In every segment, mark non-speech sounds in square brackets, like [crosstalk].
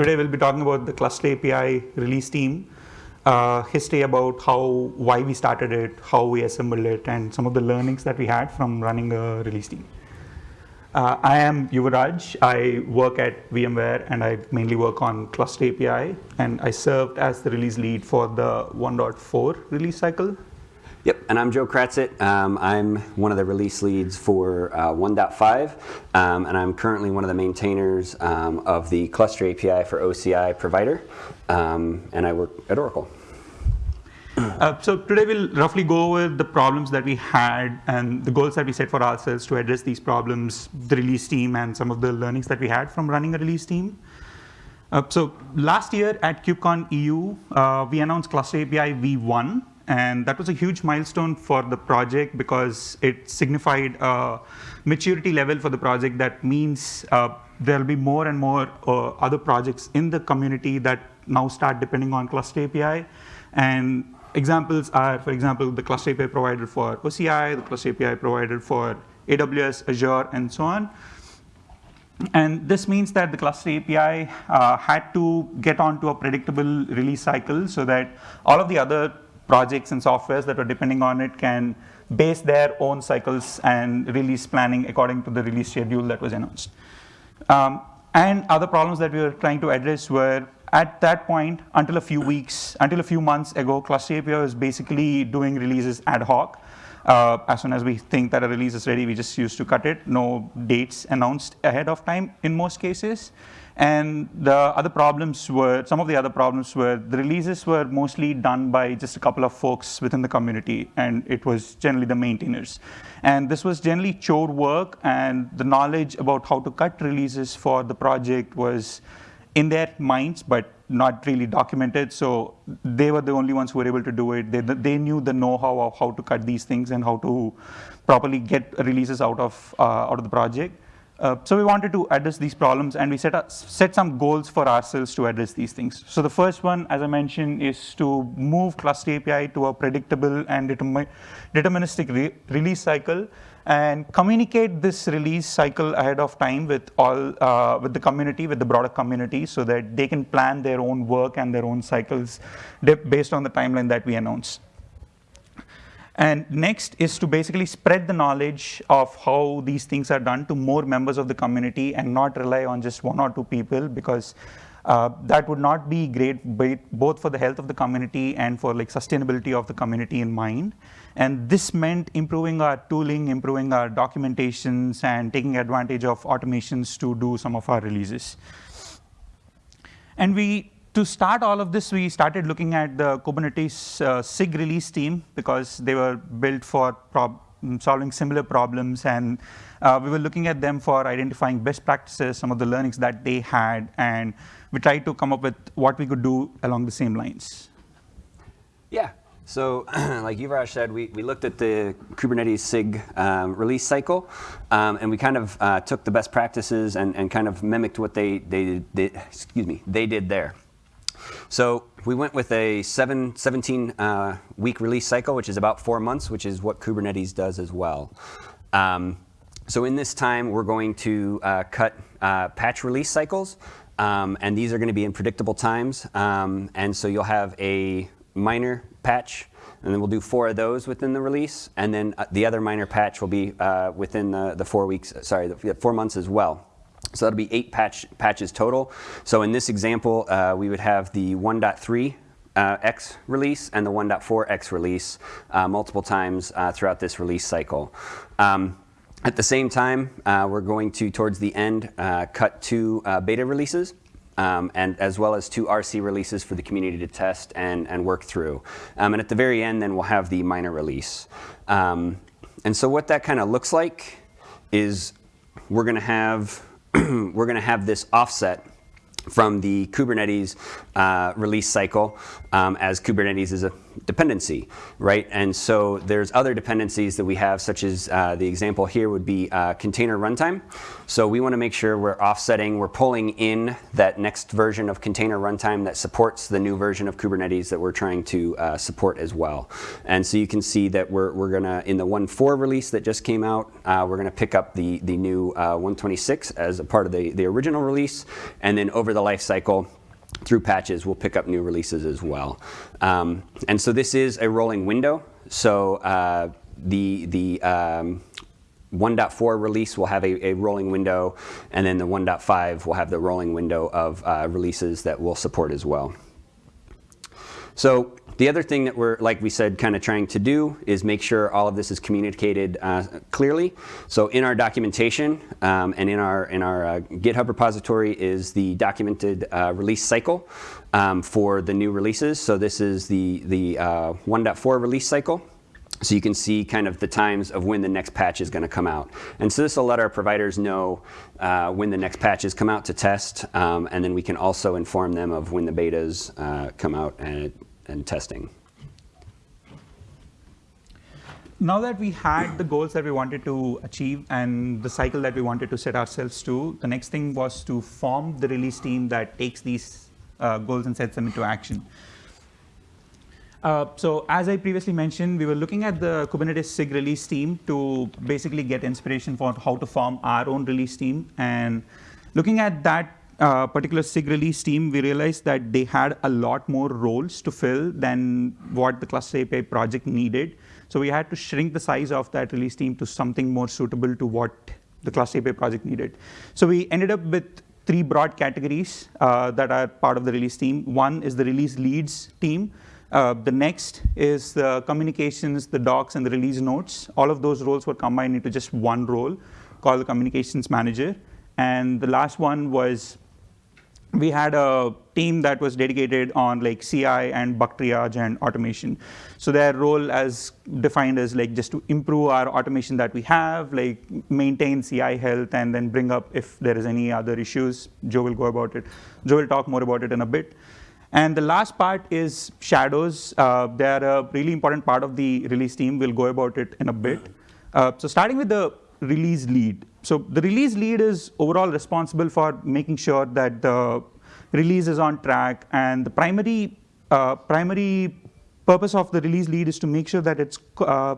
Today we'll be talking about the Cluster API release team, uh, history about how, why we started it, how we assembled it, and some of the learnings that we had from running a release team. Uh, I am Yuvaraj. I work at VMware and I mainly work on Cluster API and I served as the release lead for the 1.4 release cycle Yep, and I'm Joe Kratzat. Um, I'm one of the release leads for uh, 1.5, um, and I'm currently one of the maintainers um, of the Cluster API for OCI provider, um, and I work at Oracle. Uh, so today we'll roughly go over the problems that we had and the goals that we set for ourselves to address these problems, the release team, and some of the learnings that we had from running a release team. Uh, so last year at KubeCon EU, uh, we announced Cluster API v1, and that was a huge milestone for the project because it signified a maturity level for the project that means uh, there'll be more and more uh, other projects in the community that now start depending on Cluster API. And examples are, for example, the Cluster API provided for OCI, the Cluster API provided for AWS, Azure, and so on. And this means that the Cluster API uh, had to get onto a predictable release cycle so that all of the other projects and softwares that are depending on it can base their own cycles and release planning according to the release schedule that was announced. Um, and other problems that we were trying to address were at that point, until a few weeks, until a few months ago, Cluster API was basically doing releases ad hoc. Uh, as soon as we think that a release is ready, we just used to cut it. No dates announced ahead of time in most cases. And the other problems were, some of the other problems were the releases were mostly done by just a couple of folks within the community, and it was generally the maintainers. And this was generally chore work, and the knowledge about how to cut releases for the project was in their minds, but not really documented. So they were the only ones who were able to do it. They, they knew the know-how of how to cut these things and how to properly get releases out of, uh, out of the project. Uh, so we wanted to address these problems and we set, up, set some goals for ourselves to address these things. So the first one, as I mentioned, is to move Cluster API to a predictable and deterministic re release cycle and communicate this release cycle ahead of time with all, uh, with the community, with the broader community so that they can plan their own work and their own cycles based on the timeline that we announce. And next is to basically spread the knowledge of how these things are done to more members of the community and not rely on just one or two people because uh, that would not be great both for the health of the community and for like sustainability of the community in mind. And this meant improving our tooling, improving our documentations, and taking advantage of automations to do some of our releases. And we to start all of this, we started looking at the Kubernetes uh, SIG release team because they were built for solving similar problems. And uh, we were looking at them for identifying best practices, some of the learnings that they had. And we tried to come up with what we could do along the same lines. Yeah. So [clears throat] like Yuvraj said, we, we looked at the Kubernetes SIG um, release cycle, um, and we kind of uh, took the best practices and, and kind of mimicked what they, they, did, excuse me, they did there. So we went with a seven, 17 uh, week release cycle, which is about four months, which is what Kubernetes does as well. Um, so in this time, we're going to uh, cut uh, patch release cycles, um, and these are going to be in predictable times. Um, and so you'll have a minor patch, and then we'll do four of those within the release, and then uh, the other minor patch will be uh, within the, the four weeks, sorry, the four months as well. So that'll be eight patch, patches total. So in this example, uh, we would have the 1.3 uh, X release and the 1.4 X release uh, multiple times uh, throughout this release cycle. Um, at the same time, uh, we're going to, towards the end, uh, cut two beta releases. Um, and as well as two RC releases for the community to test and, and work through. Um, and at the very end, then we'll have the minor release. Um, and so what that kind of looks like is we're going to have [clears throat] we're going to have this offset from the Kubernetes uh, release cycle, um, as Kubernetes is a dependency, right? And so there's other dependencies that we have, such as uh, the example here would be uh, container runtime. So we want to make sure we're offsetting, we're pulling in that next version of container runtime that supports the new version of Kubernetes that we're trying to uh, support as well. And so you can see that we're, we're going to, in the 1.4 release that just came out, uh, we're going to pick up the, the new uh, 126 as a part of the, the original release. And then over the life cycle, through patches, we'll pick up new releases as well. Um, and so this is a rolling window. So uh, the, the um, 1.4 release will have a, a, rolling window, and then the 1.5 will have the rolling window of uh, releases that we'll support as well. So the other thing that we're, like we said, kind of trying to do is make sure all of this is communicated uh, clearly. So in our documentation um, and in our, in our uh, GitHub repository is the documented uh, release cycle um, for the new releases. So this is the, the uh, 1.4 release cycle. So you can see kind of the times of when the next patch is going to come out. And so this will let our providers know uh, when the next patches come out to test, um, and then we can also inform them of when the betas uh, come out and testing. Now that we had the goals that we wanted to achieve and the cycle that we wanted to set ourselves to, the next thing was to form the release team that takes these uh, goals and sets them into action. Uh, so as I previously mentioned, we were looking at the Kubernetes SIG release team to basically get inspiration for how to form our own release team. And looking at that uh, particular SIG release team, we realized that they had a lot more roles to fill than what the cluster API project needed. So we had to shrink the size of that release team to something more suitable to what the cluster API project needed. So we ended up with three broad categories uh, that are part of the release team. One is the release leads team. Uh, the next is the communications, the docs, and the release notes. All of those roles were combined into just one role called the communications manager. And the last one was we had a team that was dedicated on like CI and bug triage and automation. So their role as defined as like just to improve our automation that we have, like maintain CI health and then bring up if there is any other issues. Joe will go about it. Joe will talk more about it in a bit. And the last part is shadows. Uh, they're a really important part of the release team. We'll go about it in a bit. Uh, so starting with the release lead. So the release lead is overall responsible for making sure that the release is on track. And the primary, uh, primary purpose of the release lead is to make sure that it's uh,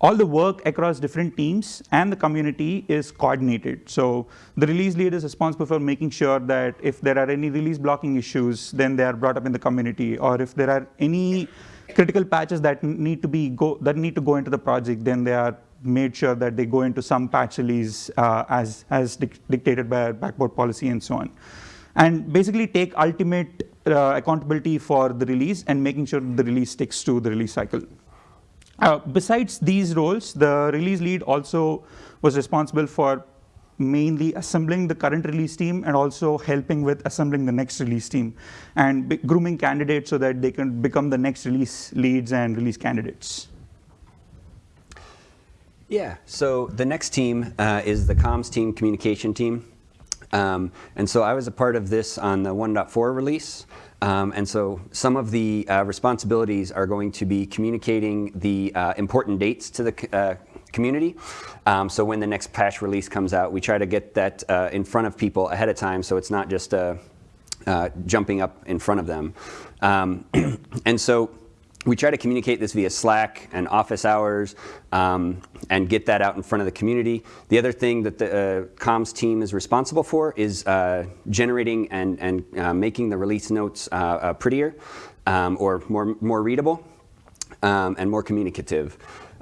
all the work across different teams and the community is coordinated. So the release lead is responsible for making sure that if there are any release blocking issues, then they are brought up in the community. Or if there are any critical patches that need to be go that need to go into the project, then they are made sure that they go into some patch release uh, as, as dictated by our backport policy and so on. And basically take ultimate uh, accountability for the release and making sure the release sticks to the release cycle. Uh, besides these roles, the release lead also was responsible for mainly assembling the current release team and also helping with assembling the next release team and grooming candidates so that they can become the next release leads and release candidates. Yeah, so the next team uh, is the comms team, communication team. Um, and so I was a part of this on the 1.4 release. Um, and so some of the uh, responsibilities are going to be communicating the uh, important dates to the uh, community. Um, so when the next patch release comes out, we try to get that uh, in front of people ahead of time so it's not just uh, jumping up in front of them. Um, [clears throat] and so we try to communicate this via Slack and office hours um, and get that out in front of the community. The other thing that the uh, comms team is responsible for is uh, generating and, and uh, making the release notes uh, uh, prettier um, or more, more readable um, and more communicative,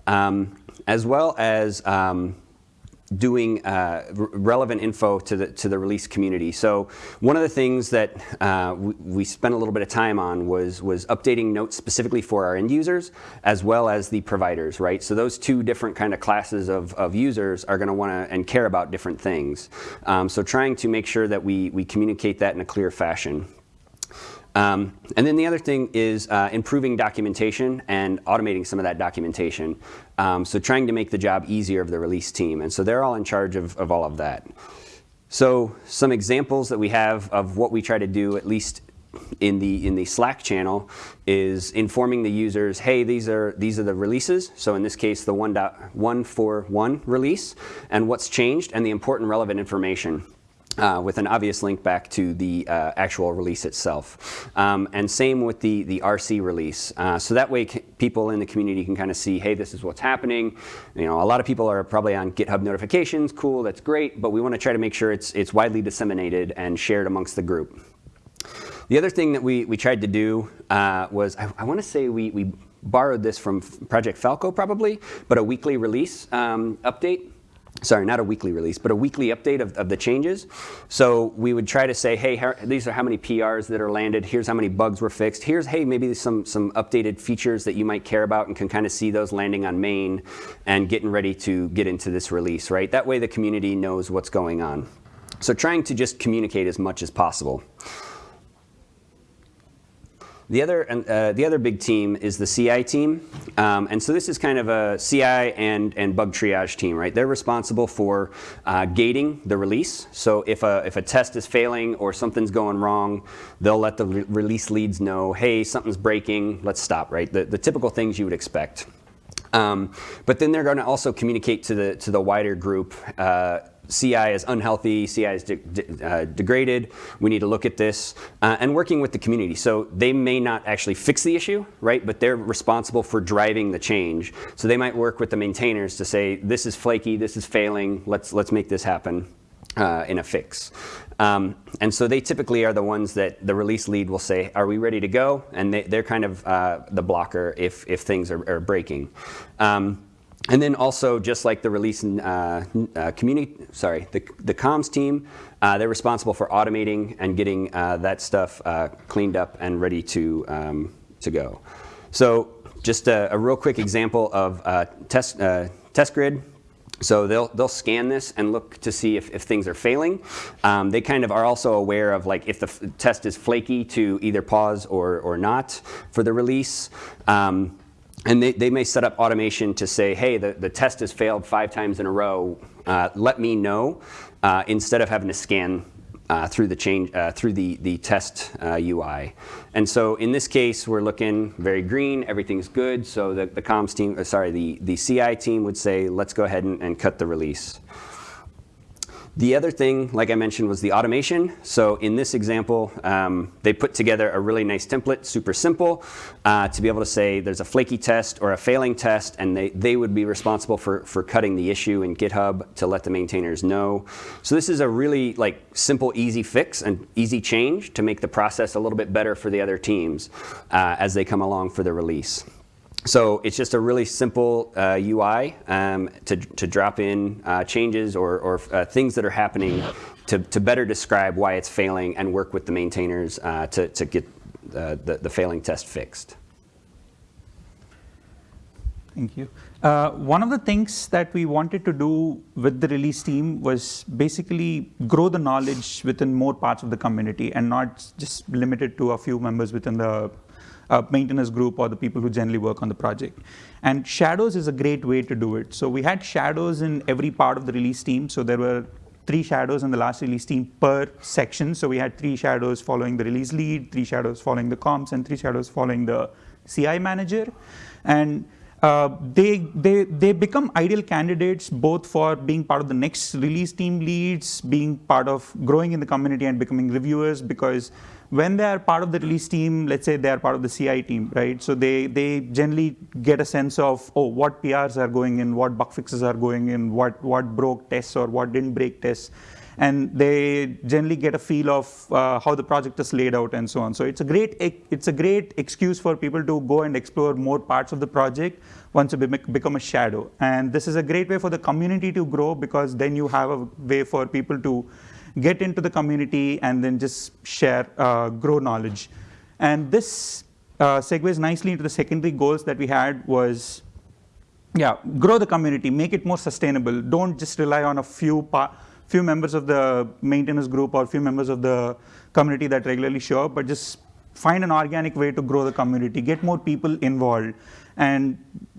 um, as well as um, doing uh, relevant info to the, to the release community. So one of the things that uh, we, we, spent a little bit of time on was, was updating notes specifically for our end users as well as the providers, right? So those two different kind of classes of, of users are going to want to and care about different things. Um, so trying to make sure that we, we communicate that in a clear fashion. Um, and then the other thing is uh, improving documentation and automating some of that documentation. Um, so trying to make the job easier of the release team. And so they're all in charge of, of all of that. So some examples that we have of what we try to do, at least in the in the Slack channel is informing the users, hey, these are these are the releases. So in this case, the 1.141 release, and what's changed, and the important relevant information. Uh, with an obvious link back to the uh, actual release itself. Um, and same with the, the RC release. Uh, so that way people in the community can kind of see, hey, this is what's happening. You know, a lot of people are probably on GitHub notifications. Cool, that's great. But we want to try to make sure it's, it's widely disseminated and shared amongst the group. The other thing that we, we tried to do uh, was, I, I want to say we, we borrowed this from Project Falco probably, but a weekly release um, update sorry, not a weekly release, but a weekly update of, of the changes. So we would try to say, hey, how, these are how many PRs that are landed. Here's how many bugs were fixed. Here's, hey, maybe some, some updated features that you might care about and can kind of see those landing on main and getting ready to get into this release, right? That way the community knows what's going on. So trying to just communicate as much as possible. The other, uh, the other big team is the CI team. Um, and so this is kind of a CI and, and bug triage team, right? They're responsible for uh, gating the release. So if a, if a test is failing or something's going wrong, they'll let the re release leads know, hey, something's breaking, let's stop, right? The, the typical things you would expect. Um, but then they're going to also communicate to the, to the wider group uh, CI is unhealthy, CI is de de uh, degraded, we need to look at this, uh, and working with the community. So they may not actually fix the issue, right, but they're responsible for driving the change. So they might work with the maintainers to say, this is flaky, this is failing, let's, let's make this happen uh, in a fix. Um, and so they typically are the ones that the release lead will say, are we ready to go? And they, are kind of uh, the blocker if, if things are, are breaking. Um, and then also, just like the release and uh, uh, community, sorry, the, the comms team, uh, they're responsible for automating and getting uh, that stuff uh, cleaned up and ready to, um, to go. So just a, a, real quick example of uh, test, test grid. So they'll, they'll scan this and look to see if, if things are failing. Um, they kind of are also aware of like if the test is flaky to either pause or, or not for the release. Um, and they, they may set up automation to say, hey, the, the test has failed five times in a row. Uh, let me know uh, instead of having to scan uh, through the change uh, through the the test UI. Uh, and so in this case, we're looking very green. Everything's good. So the, the comms team, uh, sorry, the the CI team would say, let's go ahead and, and cut the release. The other thing, like I mentioned, was the automation. So in this example, um, they put together a really nice template, super simple, uh, to be able to say there's a flaky test or a failing test, and they, they would be responsible for, for cutting the issue in GitHub to let the maintainers know. So this is a really like simple, easy fix and easy change to make the process a little bit better for the other teams uh, as they come along for the release. So it's just a really simple uh, UI um, to, to drop in uh, changes or, or uh, things that are happening to, to better describe why it's failing and work with the maintainers uh, to, to get the, the failing test fixed. Thank you. Uh, one of the things that we wanted to do with the release team was basically grow the knowledge within more parts of the community and not just limited to a few members within the uh, maintenance group or the people who generally work on the project. And shadows is a great way to do it. So we had shadows in every part of the release team. So there were three shadows in the last release team per section. So we had three shadows following the release lead, three shadows following the comms, and three shadows following the CI manager. And uh, they, they, they become ideal candidates both for being part of the next release team leads, being part of growing in the community and becoming reviewers because when they are part of the release team, let's say they are part of the CI team, right? So they, they generally get a sense of, oh, what PRs are going in, what bug fixes are going in, what, what broke tests or what didn't break tests. And they generally get a feel of uh, how the project is laid out and so on. So it's a great it's a great excuse for people to go and explore more parts of the project once you become a shadow. And this is a great way for the community to grow because then you have a way for people to get into the community, and then just share, uh, grow knowledge. And this uh, segues nicely into the secondary goals that we had was, yeah, grow the community, make it more sustainable. Don't just rely on a few few members of the maintenance group or few members of the community that regularly show up, but just find an organic way to grow the community, get more people involved. And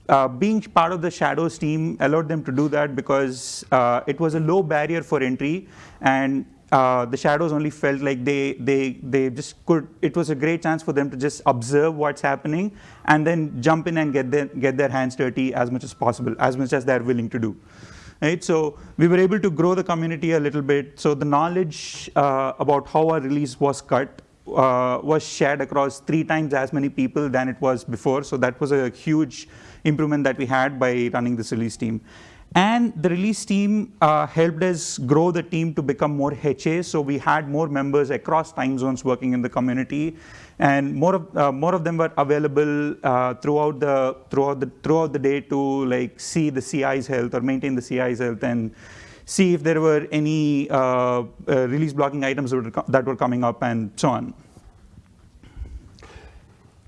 uh, being part of the Shadows team allowed them to do that because uh, it was a low barrier for entry and uh, the shadows only felt like they, they, they just could, it was a great chance for them to just observe what's happening and then jump in and get their, get their hands dirty as much as possible, as much as they're willing to do. Right? So we were able to grow the community a little bit. So the knowledge uh, about how our release was cut uh, was shared across three times as many people than it was before. So that was a huge improvement that we had by running this release team. And the release team uh, helped us grow the team to become more HA. So we had more members across time zones working in the community, and more of uh, more of them were available uh, throughout the throughout the throughout the day to like see the CI's health or maintain the CI's health and see if there were any uh, uh, release blocking items that were, that were coming up and so on.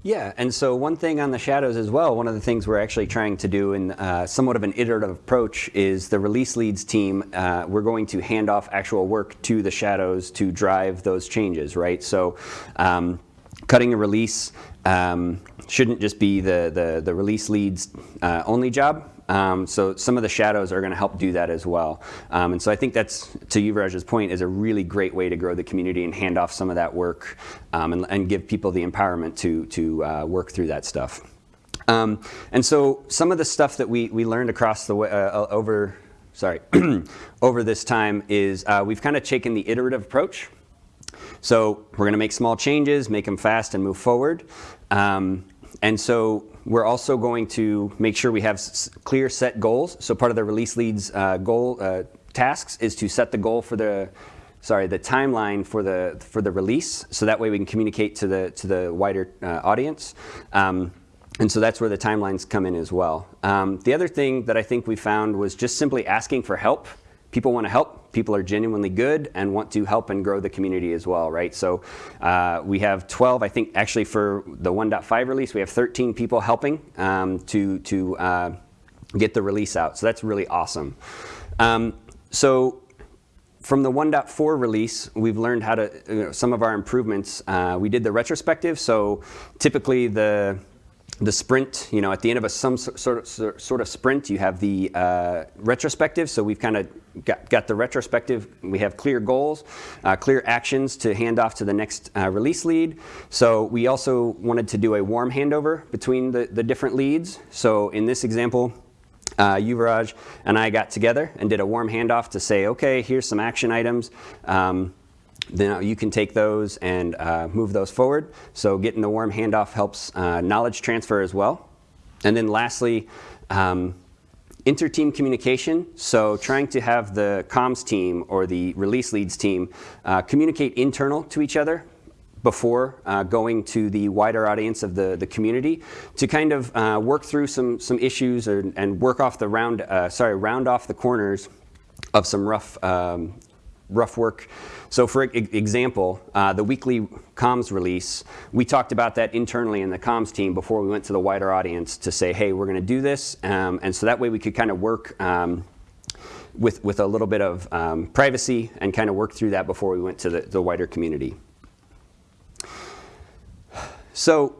Yeah, and so one thing on the shadows as well, one of the things we're actually trying to do in uh, somewhat of an iterative approach is the release leads team, uh, we're going to hand off actual work to the shadows to drive those changes, right? So um, cutting a release um, shouldn't just be the, the, the release leads uh, only job. Um, so some of the shadows are going to help do that as well. Um, and so I think that's, to Yuvraj's point, is a really great way to grow the community and hand off some of that work um, and, and, give people the empowerment to, to uh, work through that stuff. Um, and so some of the stuff that we, we learned across the way, uh, over, sorry, [clears throat] over this time is uh, we've kind of taken the iterative approach. So we're going to make small changes, make them fast, and move forward. Um, and so we're also going to make sure we have clear set goals. So part of the release leads uh, goal uh, tasks is to set the goal for the sorry the timeline for the for the release. So that way we can communicate to the to the wider uh, audience. Um, and so that's where the timelines come in as well. Um, the other thing that I think we found was just simply asking for help people want to help. People are genuinely good and want to help and grow the community as well, right? So uh, we have 12, I think actually for the 1.5 release, we have 13 people helping um, to, to uh, get the release out. So that's really awesome. Um, so from the 1.4 release, we've learned how to, you know, some of our improvements. Uh, we did the retrospective, so typically the the sprint, you know, at the end of a some sort of, sort of sprint, you have the uh, retrospective. So we've kind of got, got the retrospective. We have clear goals, uh, clear actions to hand off to the next uh, release lead. So we also wanted to do a warm handover between the, the different leads. So in this example, uh, Yuvraj and I got together and did a warm handoff to say, okay, here's some action items. Um, then you can take those and uh, move those forward. So getting the warm handoff helps uh, knowledge transfer as well. And then lastly, um, inter-team communication. So trying to have the comms team or the release leads team uh, communicate internal to each other before uh, going to the wider audience of the, the community to kind of uh, work through some, some issues or, and work off the round, uh, sorry, round off the corners of some rough, um, rough work so for example, uh, the weekly comms release, we talked about that internally in the comms team before we went to the wider audience to say, hey, we're going to do this. Um, and so that way we could kind of work um, with, with a little bit of um, privacy and kind of work through that before we went to the, the wider community. So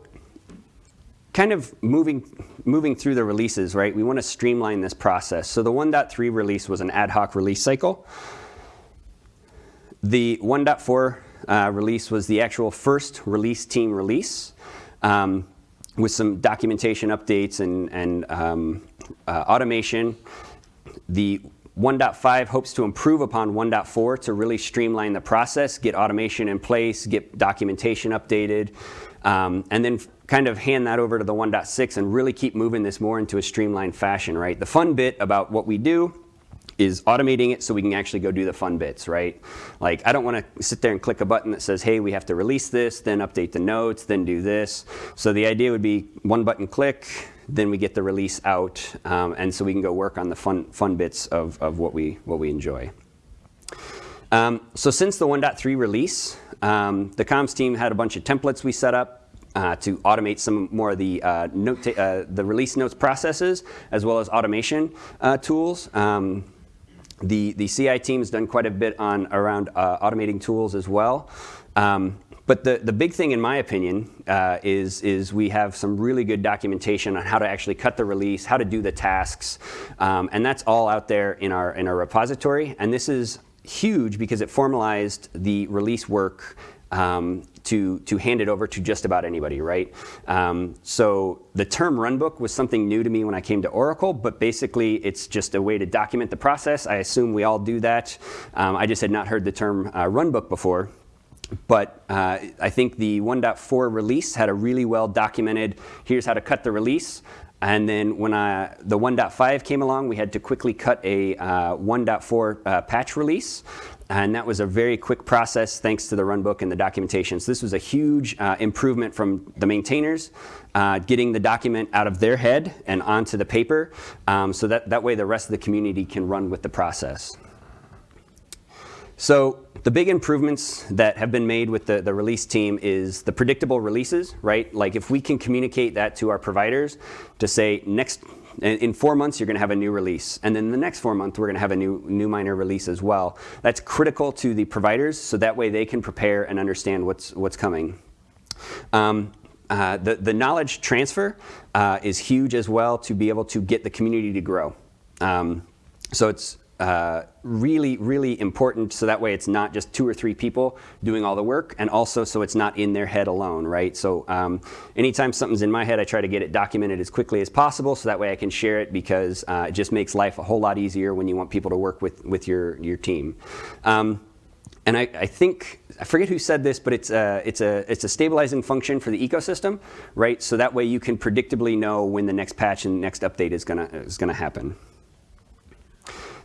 kind of moving, moving through the releases, right, we want to streamline this process. So the 1.3 release was an ad hoc release cycle. The 1.4 uh, release was the actual first release team release um, with some documentation updates and, and um, uh, automation. The 1.5 hopes to improve upon 1.4 to really streamline the process, get automation in place, get documentation updated, um, and then kind of hand that over to the 1.6 and really keep moving this more into a streamlined fashion, right? The fun bit about what we do is automating it so we can actually go do the fun bits, right? Like I don't want to sit there and click a button that says, hey, we have to release this, then update the notes, then do this. So the idea would be one button click, then we get the release out, um, and so we can go work on the fun, fun bits of, of what, we, what we enjoy. Um, so since the 1.3 release, um, the comms team had a bunch of templates we set up uh, to automate some more of the uh, note uh, the release notes processes as well as automation uh, tools. Um, the, the CI team has done quite a bit on around uh, automating tools as well. Um, but the, the big thing, in my opinion, uh, is, is we have some really good documentation on how to actually cut the release, how to do the tasks, um, and that's all out there in our, in our repository. And this is huge because it formalized the release work um, to, to hand it over to just about anybody, right? Um, so the term runbook was something new to me when I came to Oracle, but basically it's just a way to document the process. I assume we all do that. Um, I just had not heard the term uh, runbook before. But uh, I think the 1.4 release had a really well documented, here's how to cut the release. And then when I, the 1.5 came along, we had to quickly cut a uh, 1.4 uh, patch release. And that was a very quick process thanks to the runbook and the documentation. So this was a huge uh, improvement from the maintainers, uh, getting the document out of their head and onto the paper. Um, so that, that way the rest of the community can run with the process. So the big improvements that have been made with the, the release team is the predictable releases, right? Like if we can communicate that to our providers to say next in four months, you're going to have a new release. And then the next four months, we're going to have a new, new minor release as well. That's critical to the providers, so that way they can prepare and understand what's, what's coming. Um, uh, the, the knowledge transfer uh, is huge as well to be able to get the community to grow. Um, so it's uh, really, really important so that way it's not just two or three people doing all the work and also so it's not in their head alone, right? So um, anytime something's in my head, I try to get it documented as quickly as possible so that way I can share it because uh, it just makes life a whole lot easier when you want people to work with, with your, your team. Um, and I, I, think, I forget who said this, but it's a, it's, a, it's a stabilizing function for the ecosystem, right? So that way you can predictably know when the next patch and next update is gonna, is gonna happen.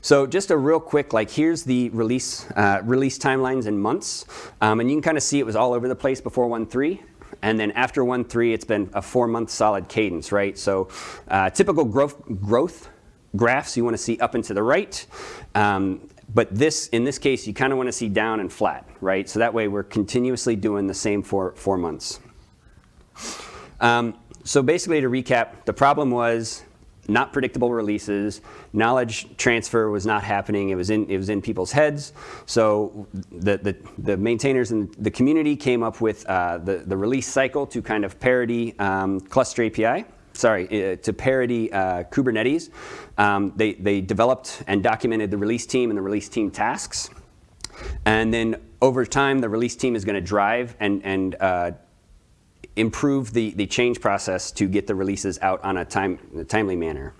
So just a real quick, like here's the release, uh, release timelines in months. Um, and you can kind of see it was all over the place before 1.3. And then after 1.3, it's been a four-month solid cadence, right? So uh, typical growth, growth graphs you want to see up and to the right. Um, but this, in this case, you kind of want to see down and flat, right? So that way we're continuously doing the same for four months. Um, so basically to recap, the problem was not predictable releases. Knowledge transfer was not happening. It was in, it was in people's heads. So the, the, the maintainers and the community came up with uh, the, the release cycle to kind of parody um, Cluster API. Sorry, uh, to parody uh, Kubernetes. Um, they, they developed and documented the release team and the release team tasks. And then over time, the release team is going to drive and, and uh, improve the, the change process to get the releases out on a, time, a timely manner.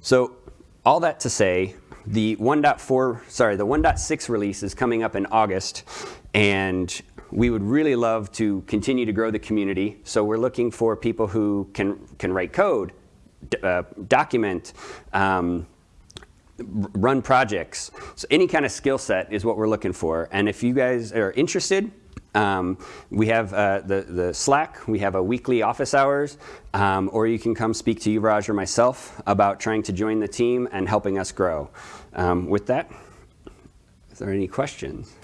So all that to say, the 1.4, sorry, the 1.6 release is coming up in August, and we would really love to continue to grow the community. So we're looking for people who can, can write code, uh, document, um, run projects. So any kind of skill set is what we're looking for. And if you guys are interested, um, we have uh, the, the Slack, we have a weekly office hours, um, or you can come speak to Yuvraj or myself about trying to join the team and helping us grow. Um, with that, is there any questions?